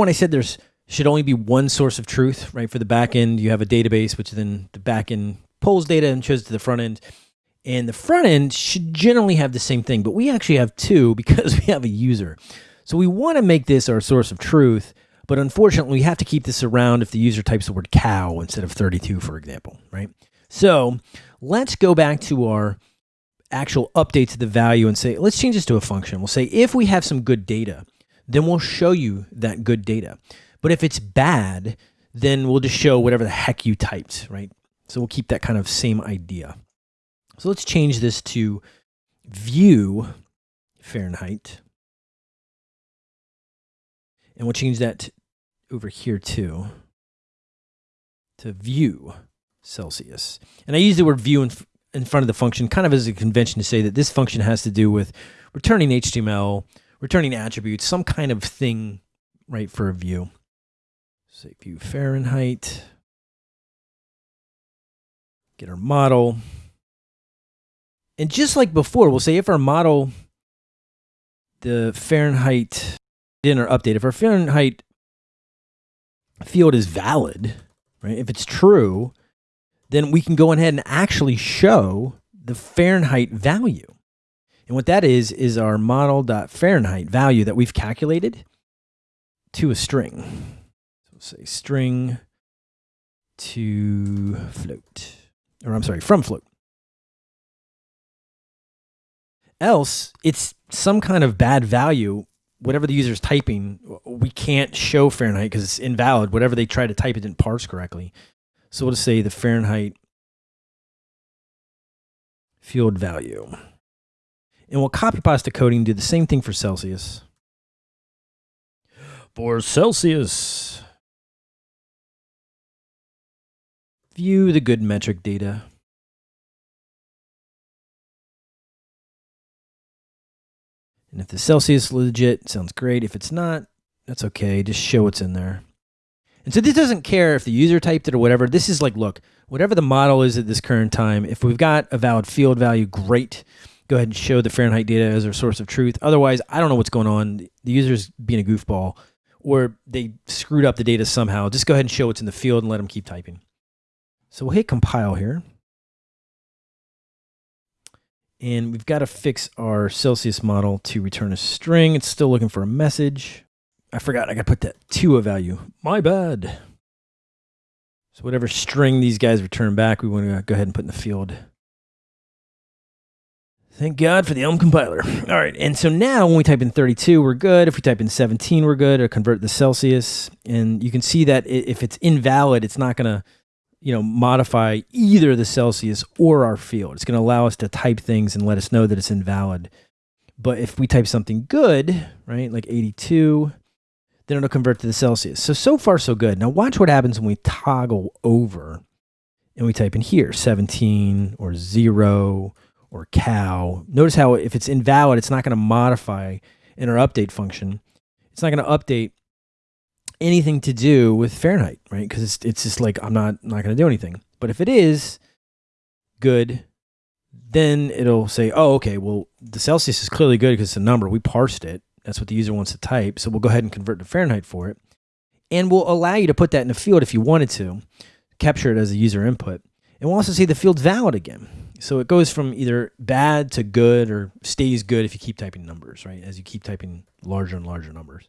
one, I said there's should only be one source of truth, right? For the back end, you have a database, which then the back end pulls data and shows to the front end. And the front end should generally have the same thing, but we actually have two because we have a user. So we want to make this our source of truth, but unfortunately, we have to keep this around if the user types the word cow instead of 32, for example, right? So let's go back to our actual update to the value and say, let's change this to a function. We'll say, if we have some good data, then we'll show you that good data. But if it's bad, then we'll just show whatever the heck you typed, right? So we'll keep that kind of same idea. So let's change this to view Fahrenheit. And we'll change that over here too to view Celsius. And I use the word view in, in front of the function kind of as a convention to say that this function has to do with returning HTML, returning attributes, some kind of thing, right, for a view. Say view Fahrenheit. Get our model. And just like before, we'll say if our model, the Fahrenheit in our update, if our Fahrenheit field is valid, right? If it's true, then we can go ahead and actually show the Fahrenheit value. And what that is, is our model.fahrenheit value that we've calculated to a string. So we'll say string to float, or I'm sorry, from float. Else, it's some kind of bad value. Whatever the user is typing, we can't show Fahrenheit because it's invalid. Whatever they try to type, it didn't parse correctly. So we'll just say the Fahrenheit field value. And we'll copy pasta coding, do the same thing for Celsius. For Celsius, view the good metric data. And if the Celsius legit, sounds great. If it's not, that's okay. Just show what's in there. And so this doesn't care if the user typed it or whatever. This is like, look, whatever the model is at this current time, if we've got a valid field value, great. Go ahead and show the Fahrenheit data as our source of truth. Otherwise, I don't know what's going on. The user's being a goofball or they screwed up the data somehow. Just go ahead and show what's in the field and let them keep typing. So we'll hit compile here. And we've got to fix our Celsius model to return a string. It's still looking for a message. I forgot I got to put that to a value. My bad. So whatever string these guys return back, we want to go ahead and put in the field. Thank God for the Elm compiler. All right, and so now when we type in 32, we're good. If we type in 17, we're good, or convert the Celsius. And you can see that if it's invalid, it's not going to you know, modify either the Celsius or our field. It's going to allow us to type things and let us know that it's invalid. But if we type something good, right, like 82, then it'll convert to the Celsius. So, so far, so good. Now watch what happens when we toggle over and we type in here 17 or 0 or cow. Notice how if it's invalid, it's not going to modify in our update function. It's not going to update anything to do with Fahrenheit, right? Because it's, it's just like, I'm not, not going to do anything. But if it is good, then it'll say, oh, okay, well, the Celsius is clearly good because it's a number. We parsed it. That's what the user wants to type. So we'll go ahead and convert to Fahrenheit for it. And we'll allow you to put that in the field if you wanted to, capture it as a user input. And we'll also see the field's valid again. So it goes from either bad to good or stays good if you keep typing numbers, right? As you keep typing larger and larger numbers.